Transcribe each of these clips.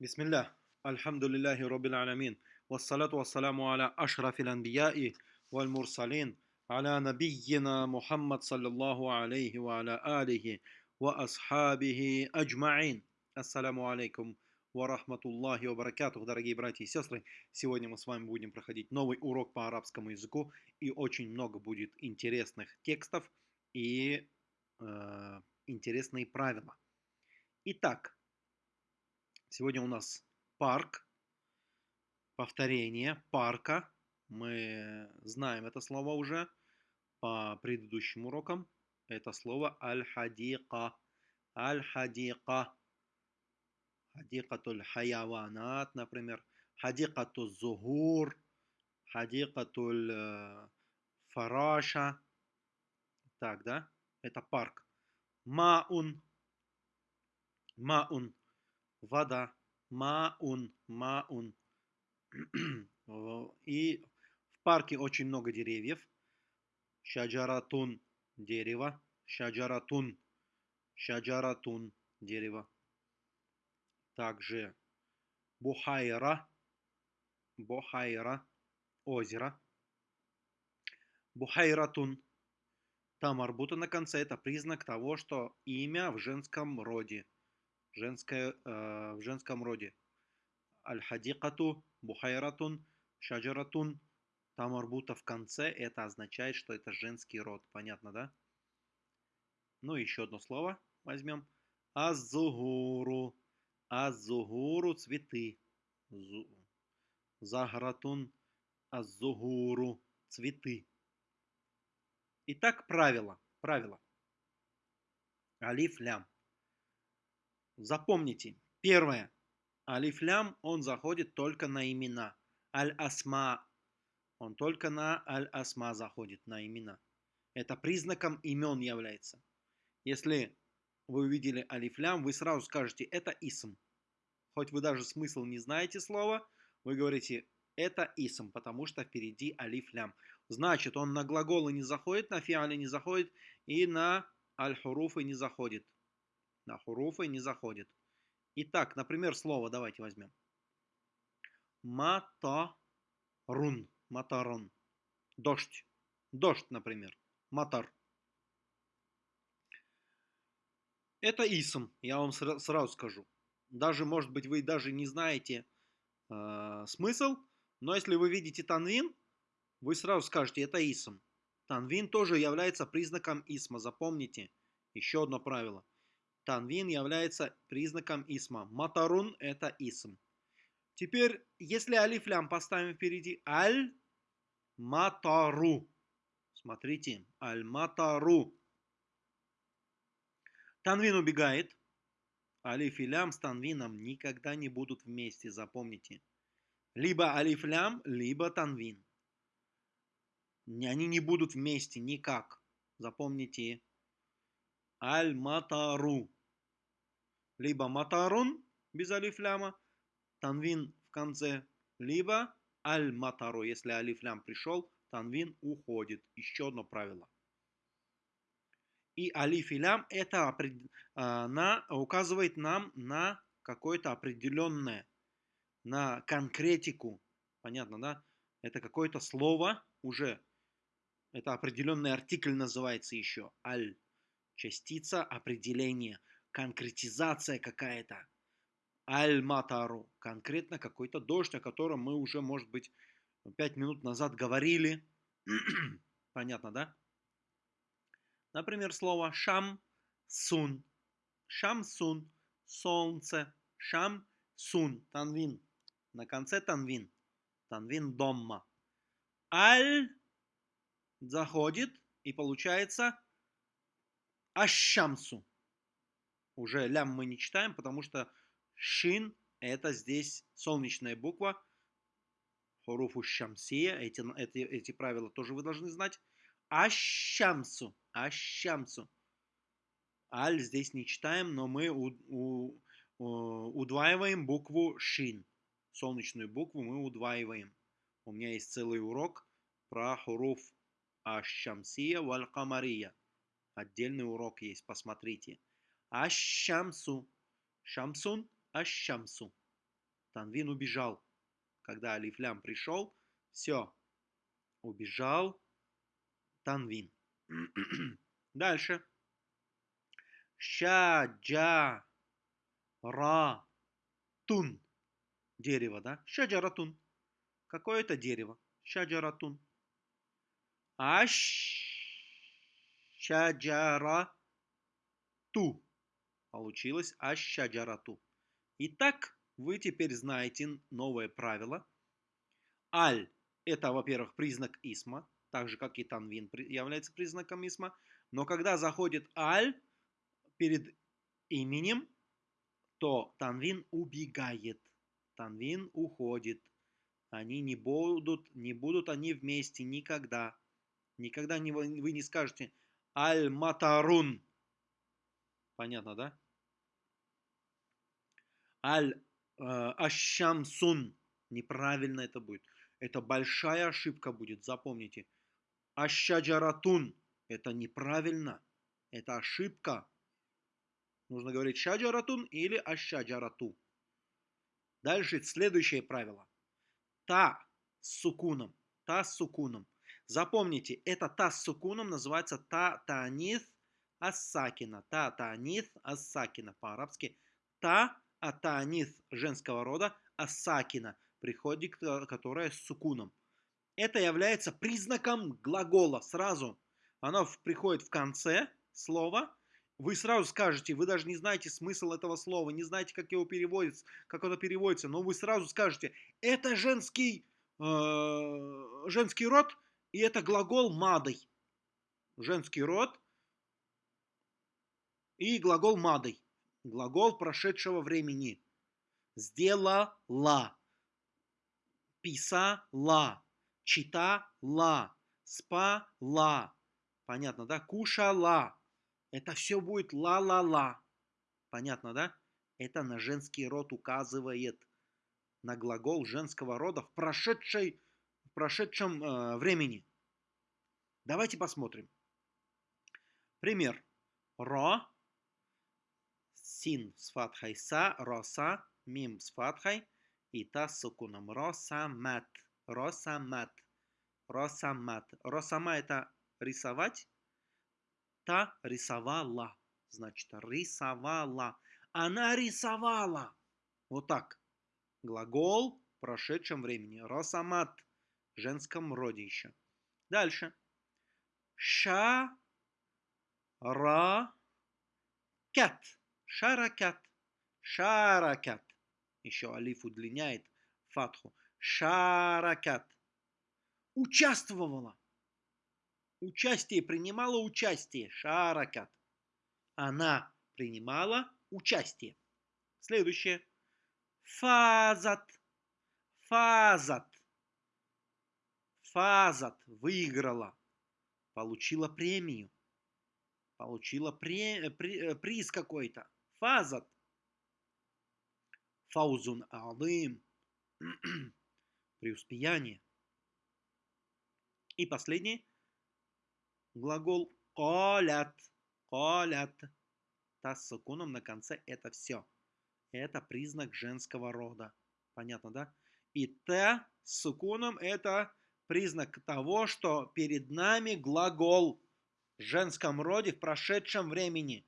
Бисмилля. Альхамдулиллахи Роббил Аламин. Вассалату вассаламу аля ашрафил анбияи валь мурсалин. Аля набийина Мухаммад саллиллаху алейхи ва аля алихи ва асхабихи аджмаин. Ассаламу алейкум ва рахматуллахи ва баракатух, дорогие братья и сестры. Сегодня мы с вами будем проходить новый урок по арабскому языку. И очень много будет интересных текстов и э, интересные правила. Итак, Сегодня у нас парк, повторение парка. Мы знаем это слово уже по предыдущим урокам. Это слово аль-хадика. Аль-хадика. Хадикатуль хаяванат, например. Хадикатуль зугур. Хадикатуль э, фараша. Так, да? Это парк. Маун. Маун вода, маун, маун. И в парке очень много деревьев. Шаджаратун – дерево. Шаджаратун, шаджаратун – дерево. Также бухайра, бухайра – озеро. Бухайратун – там арбута на конце – это признак того, что имя в женском роде – женское, э, в женском роде. Аль-хадикату, бухайратун, шаджаратун. Там арбута в конце, это означает, что это женский род. Понятно, да? Ну, еще одно слово возьмем. Аззугуру. Аззугуру – цветы. Загратун. Аззугуру – цветы. Итак, правило. Правило. Алиф лям. Запомните, первое. Алифлям, он заходит только на имена. Аль-Асма, он только на Аль-Асма заходит, на имена. Это признаком имен является. Если вы увидели алифлям, вы сразу скажете, это исм. Хоть вы даже смысл не знаете слова, вы говорите, это исм, потому что впереди алифлям. Значит, он на глаголы не заходит, на фиале не заходит и на аль-хуруфы не заходит на хуруфы не заходит. Итак, например, слово давайте возьмем. Матарун. Матарун. Дождь. Дождь, например. Матар. Это исм, я вам сразу скажу. Даже, может быть, вы даже не знаете э, смысл, но если вы видите танвин, вы сразу скажете, это исм. Танвин тоже является признаком исма, запомните. Еще одно правило. Танвин является признаком исма. Матарун – это исм. Теперь, если алифлям поставим впереди, аль-матару. Смотрите, аль-матару. Танвин убегает. Алиф и лям с танвином никогда не будут вместе, запомните. Либо алиф лям, либо танвин. Они не будут вместе никак. Запомните. Аль-Матару. Либо Матарун без алифляма, танвин в конце, либо Аль-Матару. Если алифлям пришел, танвин уходит. Еще одно правило. И алиф и лям это а, на, указывает нам на какое-то определенное, на конкретику. Понятно, да? Это какое-то слово уже. Это определенный артикль называется еще. Аль частица определения, конкретизация какая-то. Аль-Матару, конкретно какой-то дождь, о котором мы уже, может быть, пять минут назад говорили. Понятно, да? Например, слово шам-сун. Шам-сун, солнце. Шам-сун, танвин. На конце танвин. Танвин домма. Аль заходит и получается Ашамсу. Уже лям мы не читаем, потому что шин это здесь солнечная буква. Хуруфу шамсия. Эти, эти, эти правила тоже вы должны знать. Ашамсу. Ашамсу. Аль здесь не читаем, но мы у, у, у, удваиваем букву шин. Солнечную букву мы удваиваем. У меня есть целый урок про хуруф камария. Отдельный урок есть, посмотрите. Аш-шамсу. Шамсун, аш-шамсу. Танвин убежал. Когда алифлям пришел, все, убежал Танвин. Дальше. Шаджа ра тун. Дерево, да? Шаджаратун. Какое это дерево? Шаджаратун. Аш шаджара ту. Получилось аш шаджарату. Итак, вы теперь знаете новое правило. Аль – это, во-первых, признак исма, так же, как и танвин является признаком исма. Но когда заходит аль перед именем, то танвин убегает, танвин уходит. Они не будут, не будут они вместе никогда. Никогда не, вы не скажете аль-матарун. Понятно, да? Аль Э. Неправильно это будет. Это большая ошибка будет, запомните. Ашаджаратун. Это неправильно. Это ошибка. Нужно говорить шаджаратун или ашаджарату. Дальше следующее правило. Та с сукуном. Та с сукуном. Запомните, это та с сукуном называется та танис ассакина. Та танис ассакина. По-арабски та а таанис женского рода, а сакина, приходит, которая с сукуном. Это является признаком глагола сразу. Оно приходит в конце слова. Вы сразу скажете, вы даже не знаете смысл этого слова, не знаете, как его переводится, как оно переводится, но вы сразу скажете, это женский, э, женский род, и это глагол мадой. Женский род и глагол мадой. Глагол прошедшего времени. Сделала. Писала. Читала. Спала. Понятно, да? Кушала. Это все будет ла-ла-ла. Понятно, да? Это на женский род указывает. На глагол женского рода в, прошедшей, в прошедшем э, времени. Давайте посмотрим. Пример. Ро син с фатхой са, роса, мим с фатхой и та с сукуном. Росамат. Росамат. Росамат. Росама это рисовать. Та рисовала. Значит, рисовала. Она рисовала. Вот так. Глагол в прошедшем времени. Росамат. В женском роде еще. Дальше. Ша. Ра. Кат. Шаракат. Шаракат. Еще алиф удлиняет фатху. Шаракат. Участвовала. Участие, принимала участие. Шаракат. Она принимала участие. Следующее. Фазат. Фазат. Фазат. Выиграла. Получила премию. Получила при, при, приз какой-то. Фазат. Фаузун алым. Преуспеяние. И последний глагол колят. Колят. Та с сукуном на конце это все. Это признак женского рода. Понятно, да? И та с сукуном это признак того, что перед нами глагол в женском роде в прошедшем времени.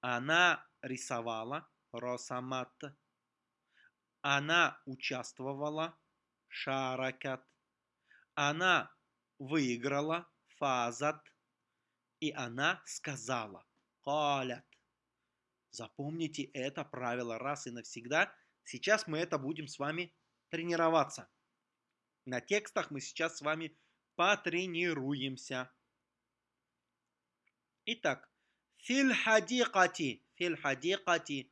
Она рисовала Росамат. Она участвовала Шаракат. Она выиграла Фазат. И она сказала Калят. Запомните это правило раз и навсегда. Сейчас мы это будем с вами тренироваться. На текстах мы сейчас с вами потренируемся. Итак, Филь хадикати. Филь хадикати.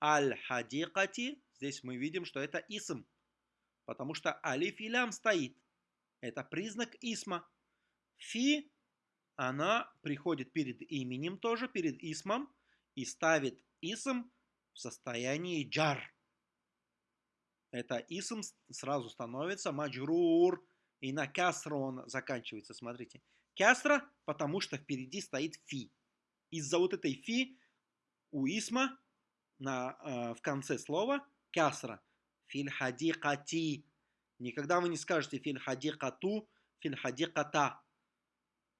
Аль хадикати. Здесь мы видим, что это исм. Потому что алиф и лям стоит. Это признак исма. Фи, она приходит перед именем тоже, перед исмом. И ставит исм в состоянии джар. Это исм сразу становится маджрур. И на касру он заканчивается. Смотрите. Касра, потому что впереди стоит фи из-за вот этой фи у исма на, э, в конце слова кясра. Филь хадикати. Никогда вы не скажете филь хадикату, филь хадиката.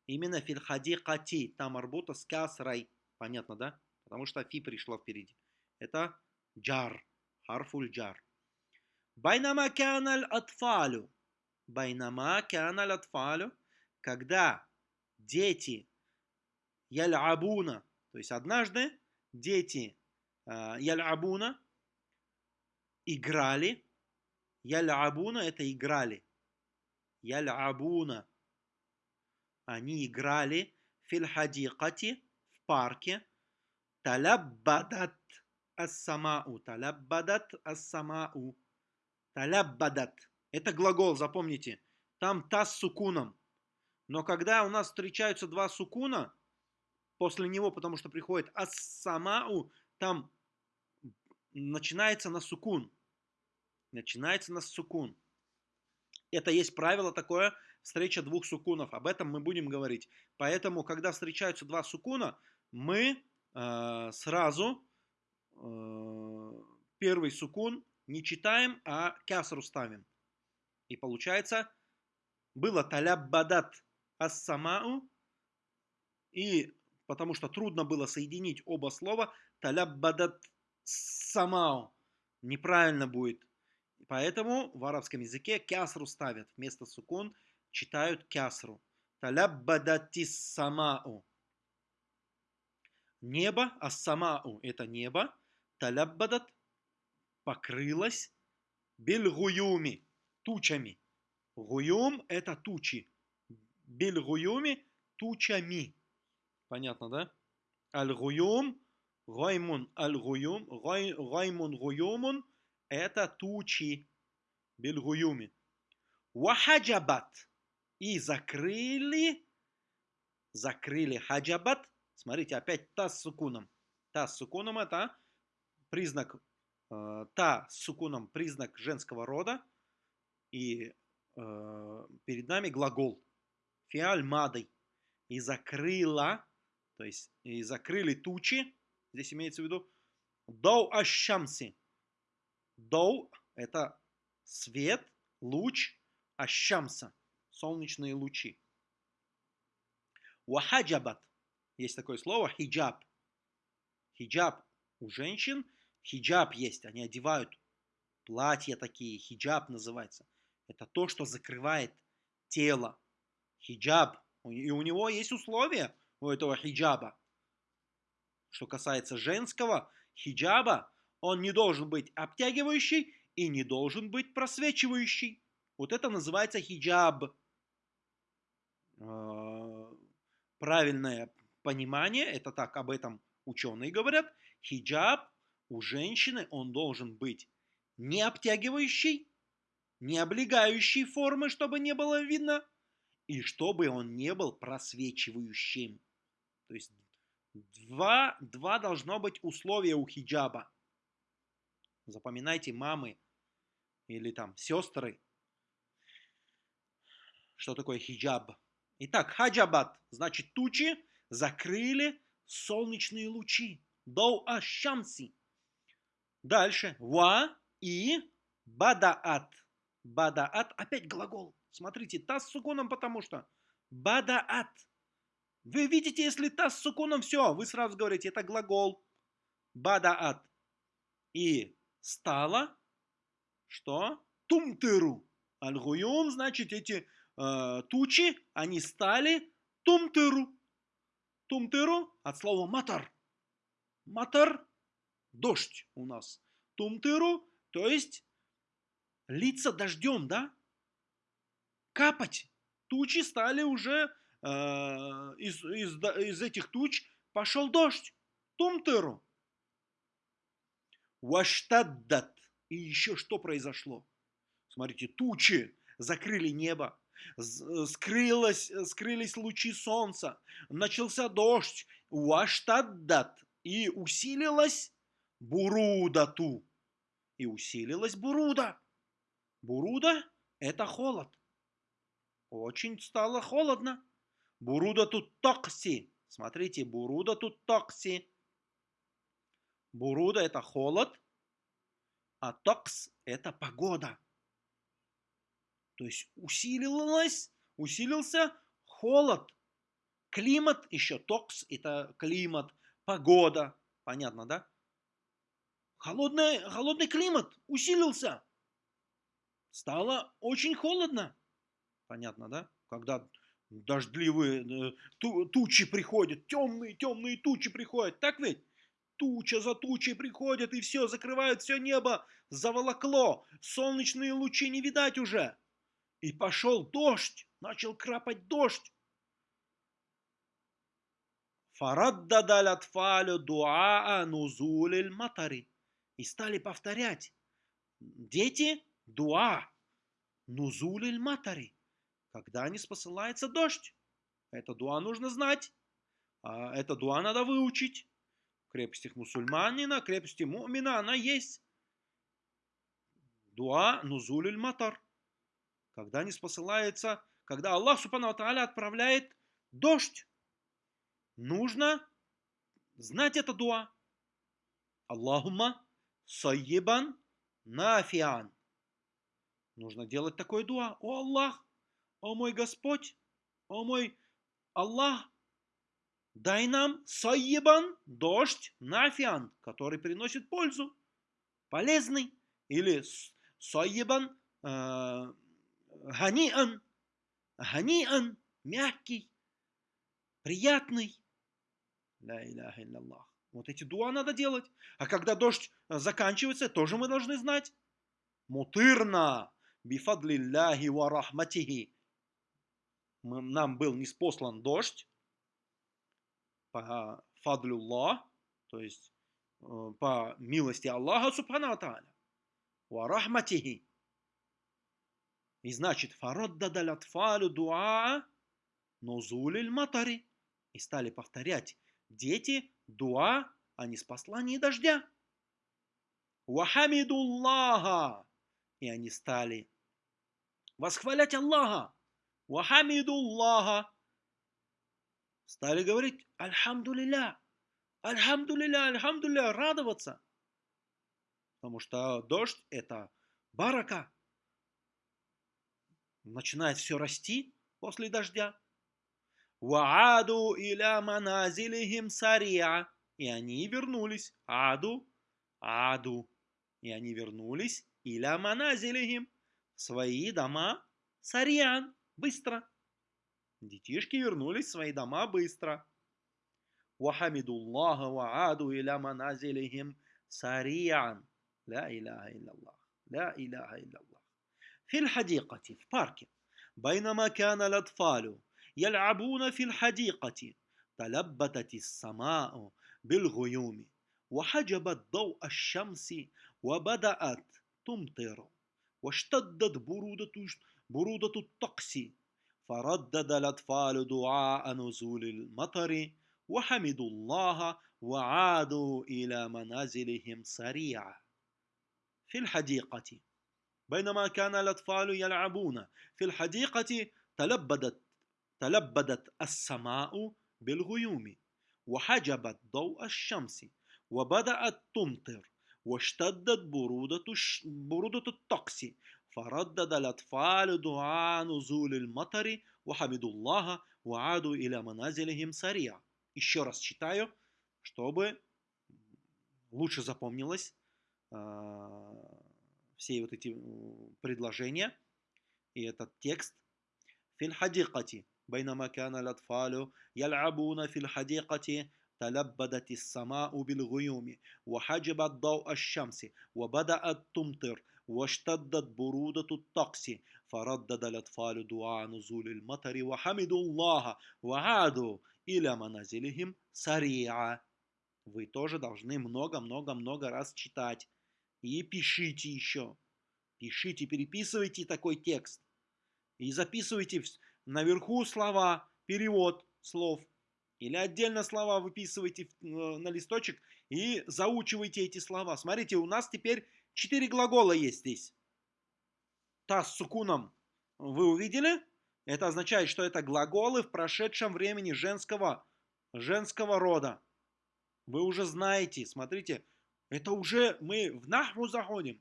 Именно филь хадикати. Там арбута с кясрой. Понятно, да? Потому что фи пришло впереди. Это джар. Харфуль джар. Байнама кяналь атфалю. Байнама кяналь атфалю. Когда дети ялябуна, то есть однажды дети э, ялябуна играли. Ялябуна это играли. Ялябуна. Они играли фильхадикати в парке. Таляббадат ассамау. Таляббадат ассамау. Таляббадат. Это глагол, запомните. Там та с сукуном. Но когда у нас встречаются два сукуна, после него, потому что приходит ассамау, там начинается на сукун. Начинается на сукун. Это есть правило такое, встреча двух сукунов. Об этом мы будем говорить. Поэтому, когда встречаются два сукуна, мы э, сразу э, первый сукун не читаем, а кясру ставим. И получается, было таляббадат ассамау, и потому что трудно было соединить оба слова, таляббадат самау, неправильно будет. Поэтому в арабском языке кясру ставят, вместо сукун читают кясру. Таляббадатис самау. Небо, ассамау – это небо. Таляббадат – покрылось бельгуюми – тучами. Гуюм – это тучи. Бельгуюми – тучами. Понятно, да? Аль-гуюм, гаймун аль-гуюм, гаймун гуюмун – это тучи. Бельгуюми. Вахаджабат. И закрыли, закрыли хаджабат Смотрите, опять та с сукуном. Та с сукуном это признак, э, та с сукуном признак женского рода. И э, перед нами глагол. Фиаль мадой. И закрыла, то есть и закрыли тучи, здесь имеется в виду, доу ашамси. Доу – это свет, луч, ашамса – солнечные лучи. Вахаджабат есть такое слово хиджаб. Хиджаб у женщин, хиджаб есть, они одевают платья такие, хиджаб называется. Это то, что закрывает тело. Хиджаб. И у него есть условия у этого хиджаба. Что касается женского хиджаба, он не должен быть обтягивающий и не должен быть просвечивающий. Вот это называется хиджаб. А, правильное понимание, это так об этом ученые говорят, хиджаб у женщины, он должен быть не обтягивающий, не облегающий формы, чтобы не было видно, и чтобы он не был просвечивающим. То есть два, два должно быть условия у хиджаба. Запоминайте, мамы или там сестры, что такое хиджаб. Итак, хаджабат значит тучи, закрыли солнечные лучи. Доу ашамси. Дальше. Ва и бадаат. Бадаат. Опять глагол. Смотрите, та с суконом, потому что. Бадаат. Вы видите, если та с суконом, все, вы сразу говорите, это глагол. Бадаат. И стало, что? Тумтыру. Аль-Гуюм, значит, эти э, тучи, они стали тумтыру. Тумтыру от слова матар. Матар – дождь у нас. Тумтыру, то есть литься дождем, да? Капать. Тучи стали уже, э, из, из, из этих туч пошел дождь. Тумтыру. Ваштаддат. И еще что произошло? Смотрите, тучи закрыли небо. Скрылось, скрылись лучи солнца, начался дождь, уаштаддат, и усилилась бурудату. И усилилась буруда. Буруда – это холод. Очень стало холодно. Буруда тут токси. Смотрите, буруда тут токси. Буруда – это холод. А токс – это погода. То есть усилилась, усилился холод. Климат еще, токс – это климат, погода. Понятно, да? Холодный, холодный климат усилился. Стало очень холодно. Понятно, да? Когда дождливые э, тучи приходят, темные, темные тучи приходят. Так ведь? Туча за тучей приходят и все, закрывают все небо, заволокло. Солнечные лучи не видать уже. И пошел дождь, начал крапать дождь. Фараддадаль атфалю дуаа нузулиль матари. И стали повторять. Дети дуа нузулиль матари. Когда не спосылается дождь. Это дуа нужно знать. А это дуа надо выучить. В крепостях мусульманина, крепости мумина она есть. Дуа нузулиль матар. Когда не спосылается, когда Аллах Субхану отправляет дождь нужно знать это дуа. Аллахума сайебан нафиан. Нужно делать такое дуа. О Аллах, о мой Господь, о мой Аллах, дай нам сайебан, дождь, нафиан, который приносит пользу, полезный. Или сайебан, э, ганиан, ганиан, мягкий, приятный. Ля иляха илляллах. Вот эти дуа надо делать. А когда дождь э, заканчивается, тоже мы должны знать. Мутырна бифадлилляхи ва рахматихи. Нам был неспослан дождь по фадлюллах, то есть э, по милости Аллаха Субхану Тааля. Ва. И значит, фараддадаль атфалю дуа нозулиль матари. И стали повторять дети дуа о неспослании дождя. Вахамидуллаха. И они стали восхвалять Аллаха. Вахамидуллаха. Стали говорить Альхамдулилля. Альхамдулилля, Альхамдулилля, радоваться. Потому что дождь это барака. Начинает все расти после дождя. Вааду иля маназилихим сария. И они вернулись. Аду, аду. И они вернулись иля маназилихим. Свои дома сариан. Быстро. Детишки вернулись в свои дома быстро. Вахамидуллаха вааду иля маназилихим сариан. لا إله إلا الله لا إله إلا الله في الحديقة في بارك بينما كان الأطفال يلعبون في الحديقة تلبتت السماء بالغيوم وحجبت ضوء الشمس وبدأت تمطر واشتدت برودة برودة الطقس. فردد الأطفال دعاء نزول المطر وحمدوا الله وعادوا إلى منازلهم سريعا. في الحديقة بينما كان الأطفال يلعبون في الحديقة تلبدت تلبدت السماء بالغيوم وحجبت ضوء الشمس وبدأت تمطر واشتدت برودة, برودة الطقس فردد الأطفال دعاء نزول المطر وحمدوا الله وعادوا إلى منازلهم سريعا. Еще раз читаю, чтобы лучше запомнилось все вот эти предложения и этот текст. في الحديقة بينما كان الأطفال يلعبون في الحديقة تلبدت السماء بالغيوم وحجبت ضوء الشمس وبدأت تمطر واشتدت برودة الطقس فردد الأطفال دعاء نزول المطر وحمدوا الله وعادوا إلى منازلهم سريعا. Вы тоже должны много-много-много раз читать. И пишите еще. Пишите, переписывайте такой текст. И записывайте наверху слова, перевод слов. Или отдельно слова выписывайте э, на листочек и заучивайте эти слова. Смотрите, у нас теперь четыре глагола есть здесь. Та с сукуном вы увидели? Это означает, что это глаголы в прошедшем времени женского, женского рода. Вы уже знаете, смотрите, это уже мы в нахру заходим.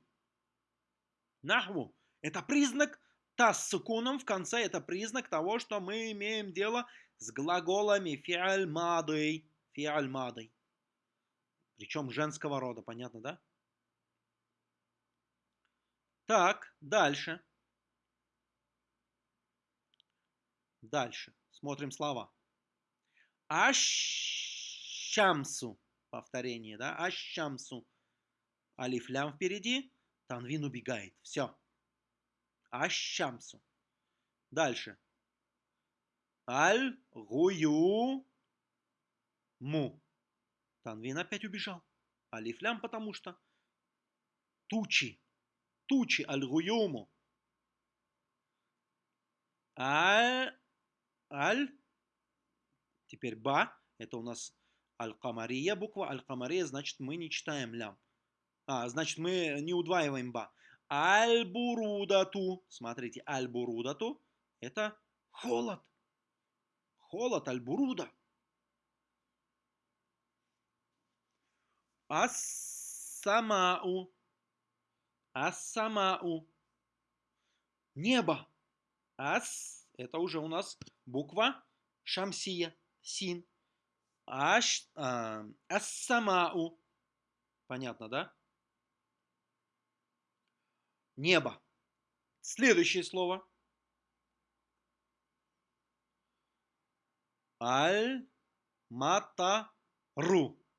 Нахву. Это признак та с сукуном в конце. Это признак того, что мы имеем дело с глаголами фиаль мадой. Фиаль. Причем женского рода, понятно, да? Так, дальше. Дальше. Смотрим слова. Ащамсу. Повторение, да? Ащамсу. Алиф лям впереди. Танвин убегает. Все. Ащамсу. Дальше. Аль гую му. Танвин опять убежал. Алиф лям, потому что тучи. Тучи аль гуюму. Аль, аль, теперь ба, это у нас аль-камария буква, аль-камария, значит мы не читаем лям. А, значит мы не удваиваем ба. Аль-бурудату, смотрите, аль-бурудату, это холод. Холод, аль-буруда. Ас-самау. Ас-самау. Небо. Ас – это уже у нас буква шамсия, син. А, ас-самау. Понятно, да? Небо. Следующее слово. Аль-матару.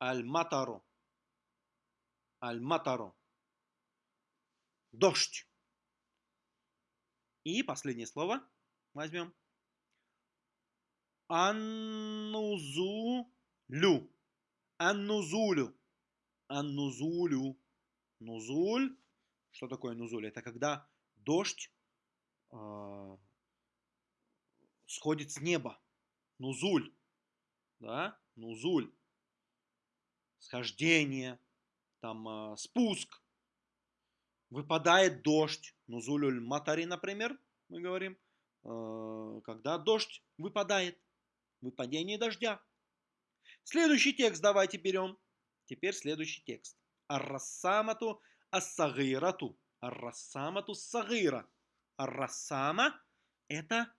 Аль-матару. Аль-матару. Дождь. И последнее слово возьмем. Аннузулю. Аннузулю. Аннузулю. Нузуль. Что такое нузуль? Это когда дождь э, сходит с неба. Нузуль. Да? Нузуль. Схождение. Там э, спуск выпадает дождь, нузулюль матари, например, мы говорим, э, когда дождь выпадает, выпадение дождя. Следующий текст давайте берем. Теперь следующий текст. Аррассамату ассагирату. Аррассамату сагира. Аррассама – это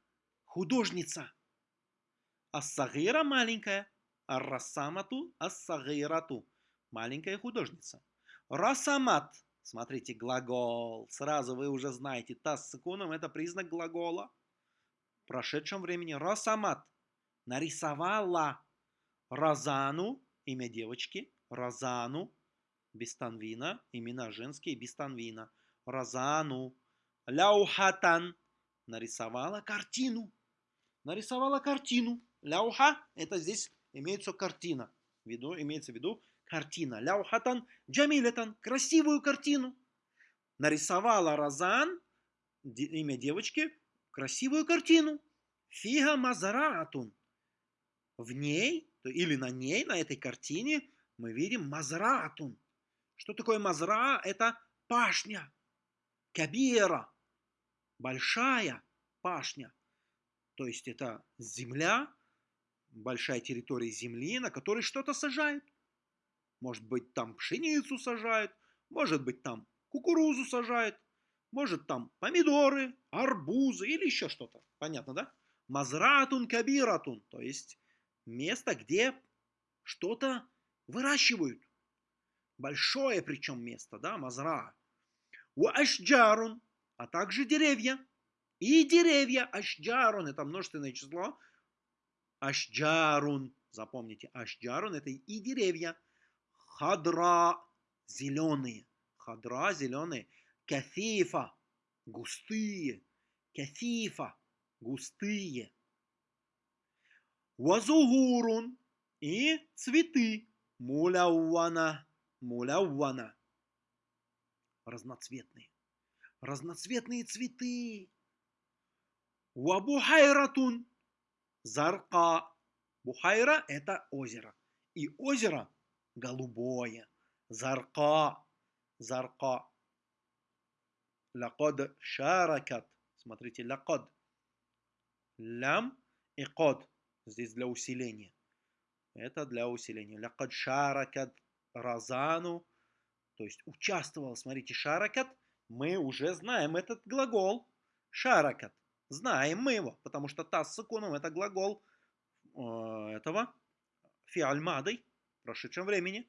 художница. Ассагира – маленькая. Аррассамату ассагирату – маленькая художница. Расамат Смотрите, глагол. Сразу вы уже знаете, тас с иконом это признак глагола. В прошедшем времени Росамат нарисовала Розану, имя девочки, Розану, без танвина, имена женские, без танвина. Розану, Ляухатан, нарисовала картину. Нарисовала картину. Ляуха, это здесь имеется картина. Виду, имеется в виду картина. Ляухатан джамилетан, красивую картину. Нарисовала Розан, имя девочки, красивую картину. Фига мазараатун. В ней, или на ней, на этой картине, мы видим мазраатун. Что такое мазра? Это пашня. Кабира. Большая пашня. То есть это земля, большая территория земли, на которой что-то сажают. Может быть, там пшеницу сажают, может быть, там кукурузу сажают, может, там помидоры, арбузы или еще что-то. Понятно, да? Мазратун кабиратун, то есть место, где что-то выращивают. Большое причем место, да, мазра. У ашджарун, а также деревья. И деревья, ашджарун, это множественное число. Ашджарун, запомните, ашджарун это и деревья. Хадра – зеленые. Хадра – зеленые. Кафифа – густые. Кафифа – густые. Вазугурун – и цветы. Муляввана – муляввана. Разноцветные. Разноцветные цветы. Вабухайратун – зарка. Бухайра – это озеро. И озеро голубое. Зарка. Зарка. Лакод шаракат. Смотрите, лакод. Лям и код. Здесь для усиления. Это для усиления. Лакод шаракат разану. То есть участвовал. Смотрите, шаракат мы уже знаем этот глагол. Шаракат. Знаем мы его, потому что тас сакуном это глагол э, этого фиальмадой в прошедшем времени.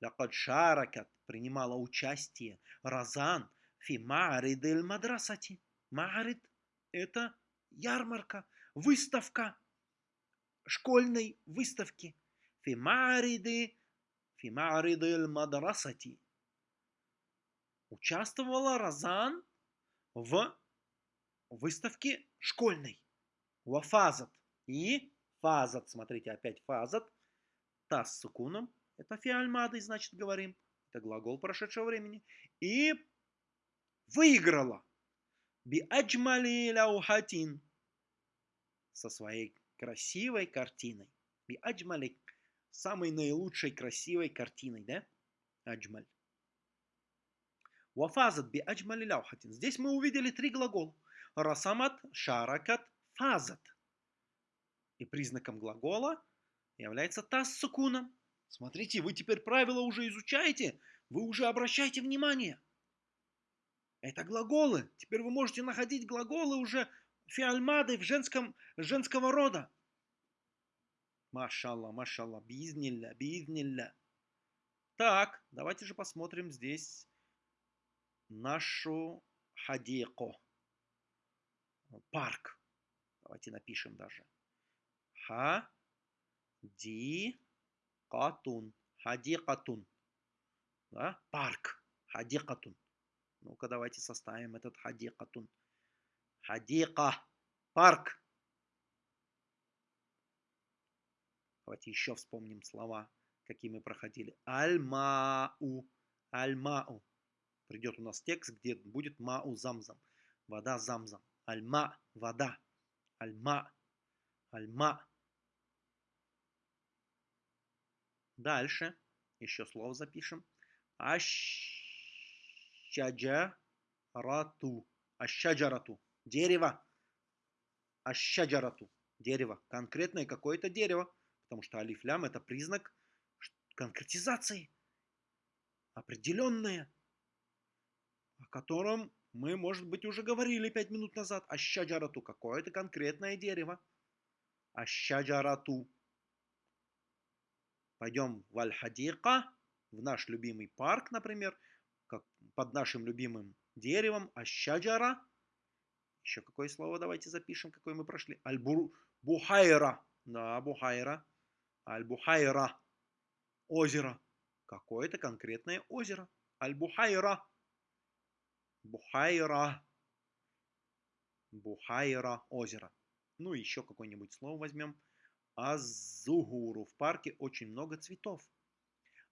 Лякад шаракат принимала участие Разан фи маарид эль мадрасати. Маарид это ярмарка, выставка школьной выставки. Фи маариды, мадрасати. Участвовала Разан в выставке школьной. Вафазат. И фазат, смотрите, опять фазат. Тас с сукуном. Это фиальмады, значит, говорим. Это глагол прошедшего времени. И выиграла. Би аджмали ляухатин. Со своей красивой картиной. Би аджмали. Самой наилучшей красивой картиной, да? Аджмаль. Вафазат би аджмали ляухатин. Здесь мы увидели три глагола. Расамат, шаракат, фазат. И признаком глагола является тас сукуном. Смотрите, вы теперь правила уже изучаете, вы уже обращаете внимание. Это глаголы. Теперь вы можете находить глаголы уже фиальмады в женском, женского рода. Машалла, машалла, бизнилля, бизнилля. Так, давайте же посмотрим здесь нашу хадико парк. Давайте напишем даже. حَ دِي قَةٌ. حديقةٌ. Да? Парк. Хадикатун. Ну-ка давайте составим этот حديقةٌ. حديقة. Парк. Давайте еще вспомним слова, какие мы проходили. الماءُ. الماءُ. Придет у нас текст, где будет ماءُ زمزم. Вода замзам. Альма – вода. Альма. Альма. Дальше. Еще слово запишем. Ащаджарату. Ащаджарату. Дерево. Ащаджарату. Дерево. Конкретное какое-то дерево. Потому что алифлям это признак конкретизации. Определенное. О котором мы, может быть, уже говорили пять минут назад. Ащаджарату. Какое-то конкретное дерево. Ащаджарату. Пойдем в Аль-Хадика, в наш любимый парк, например, как под нашим любимым деревом. Ащаджара. Еще какое слово давайте запишем, какое мы прошли. Аль-Бухайра. Да, Бухайра. Аль-Бухайра. Озеро. Какое-то конкретное озеро. Аль-Бухайра. Бухайра. Бухайра озеро. Ну, еще какое-нибудь слово возьмем. Азугуру. В парке очень много цветов.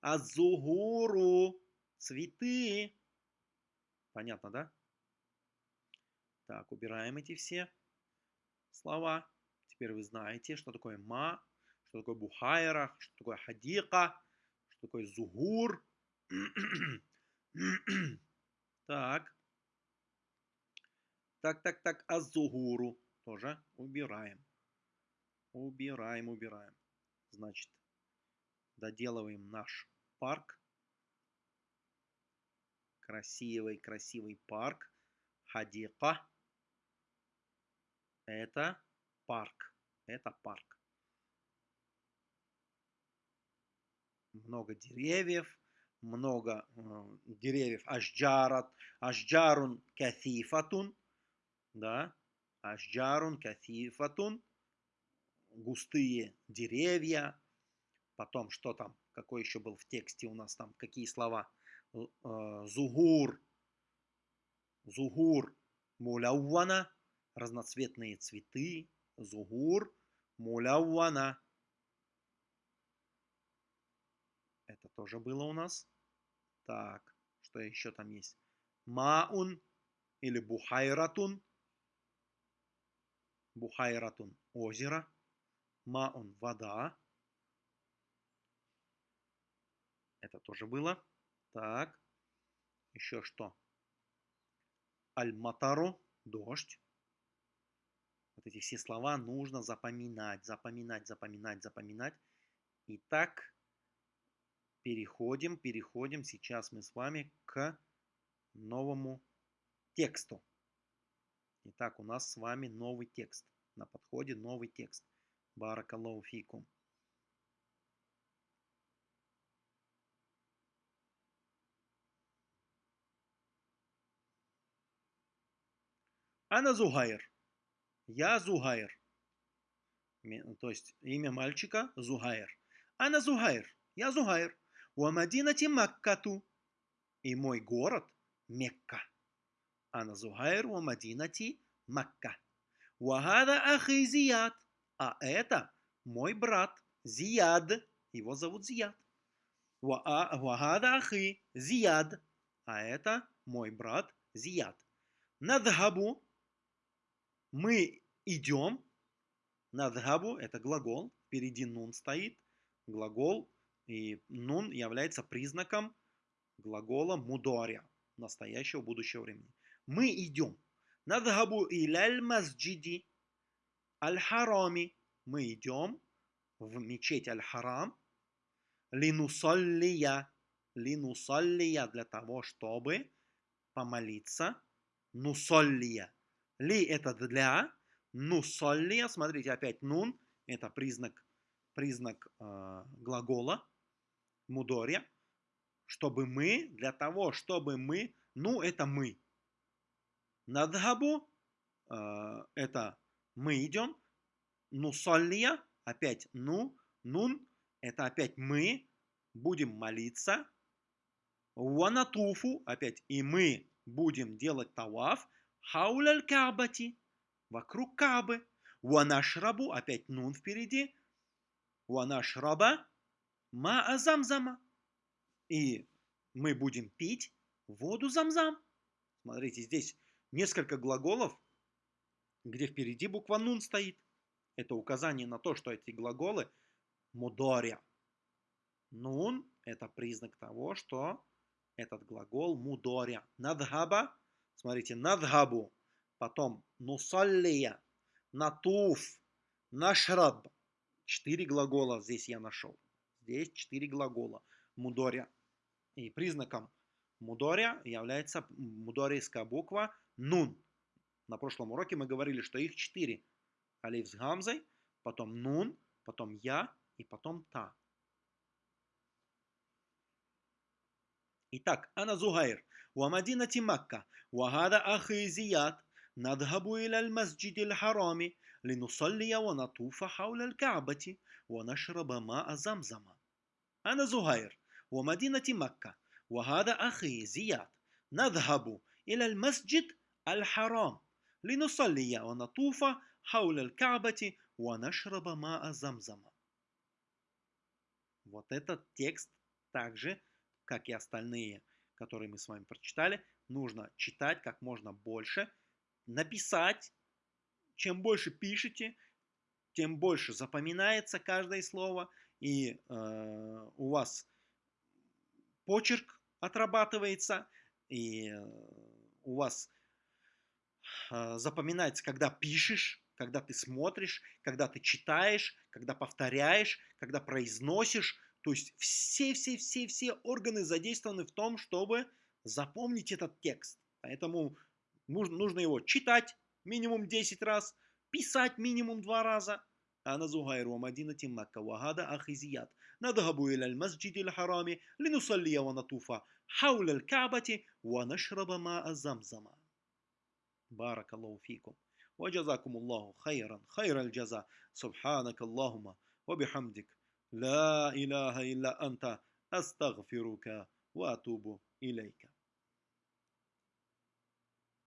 Азугуру. Цветы. Понятно, да? Так, убираем эти все слова. Теперь вы знаете, что такое ма, что такое бухайра, что такое хадика, что такое зугур. так. Так, так, так, азугуру тоже убираем. Убираем, убираем. Значит, доделываем наш парк. Красивый, красивый парк. Хадика. Это парк. Это парк. Много деревьев. Много э, деревьев. Ашджарат. Ашджарун кафифатун да, ашджарун кафифатун, густые деревья, потом что там, какой еще был в тексте у нас там, какие слова, э, зугур, зугур, муляуана, разноцветные цветы, зугур, муляуана. Это тоже было у нас. Так, что еще там есть? Маун или бухайратун. Бухайратун – озеро. Маун – вода. Это тоже было. Так. Еще что? Аль-Матару – дождь. Вот эти все слова нужно запоминать, запоминать, запоминать, запоминать. Итак, переходим, переходим. Сейчас мы с вами к новому тексту. Итак, у нас с вами новый текст. На подходе новый текст. Баракаллаху фикум. Ана Зугайр. Я Зугайр. То есть имя мальчика Зугайр. Ана Зугайр. Я Зугайр. Уамадинати Маккату. И мой город Мекка. Ана Зугайр Уамадинати Макка. Вагада Ахи Зияд. А это мой брат Зияд. Его зовут Зияд. Вагада Ахи Зияд. А это мой брат Зияд. Надхабу мы идем. Надхабу – это глагол. Впереди нун стоит. Глагол. И нун является признаком глагола мудоря. Настоящего будущего времени. Мы идем. Надхабу иляль масджиди аль-харами. Мы идем в мечеть аль-харам. Линусаллия. Линусаллия для того, чтобы помолиться. Нусаллия ли это для, ну солли, смотрите, опять нун, это признак, признак э, глагола, мудоря, чтобы мы, для того, чтобы мы, ну это мы. Надхабу, э, это мы идем, ну соллия, опять ну, нун, это опять мы, будем молиться, ванатуфу, опять и мы будем делать таваф, хауляль кабати, вокруг Кабы. Ванашрабу, опять нун впереди. Ванашраба, ма замзама. И мы будем пить воду замзам. Смотрите, здесь несколько глаголов, где впереди буква нун стоит. Это указание на то, что эти глаголы мудоря. Нун – это признак того, что этот глагол мудоря. Надхаба Смотрите, надхабу, потом нусаллия, натуф, нашраб. Четыре глагола здесь я нашел. Здесь четыре глагола. Мудоря. И признаком мудоря является мудорийская буква нун. На прошлом уроке мы говорили, что их четыре. Алиф с гамзой, потом нун, потом я и потом та. Итак, Ана Зугайр. ومدينة مكة وهذا أخي زياد نذهب إلى المسجد الحرام لنصلي ونطوف حول الكعبة ونشرب ماء زمزم أنا زهير ومدينة مكة وهذا أخي زياد نذهب إلى المسجد الحرام لنصلي ونطوف حول الكعبة ونشرب ماء زمزم Вот этот текст также, как и остальные который мы с вами прочитали, нужно читать как можно больше, написать. Чем больше пишете, тем больше запоминается каждое слово, и э, у вас почерк отрабатывается, и э, у вас э, запоминается, когда пишешь, когда ты смотришь, когда ты читаешь, когда повторяешь, когда произносишь, то есть все-все-все-все органы задействованы в том, чтобы запомнить этот текст. Поэтому нужно его читать минимум 10 раз, писать минимум 2 раза. أنا زهير ومدينة مكة وهذا أخي زياد نذهب إلى المسجد الحرام لنصلي ونطوف حول الكعبة ونشرب ماء زمزم بارك الله فيكم وجزاكم الله خيرا خير الجزاء. سبحانك اللهم وبحمدك. لا إله إلا أنت أستغفرك وأتوب إليك.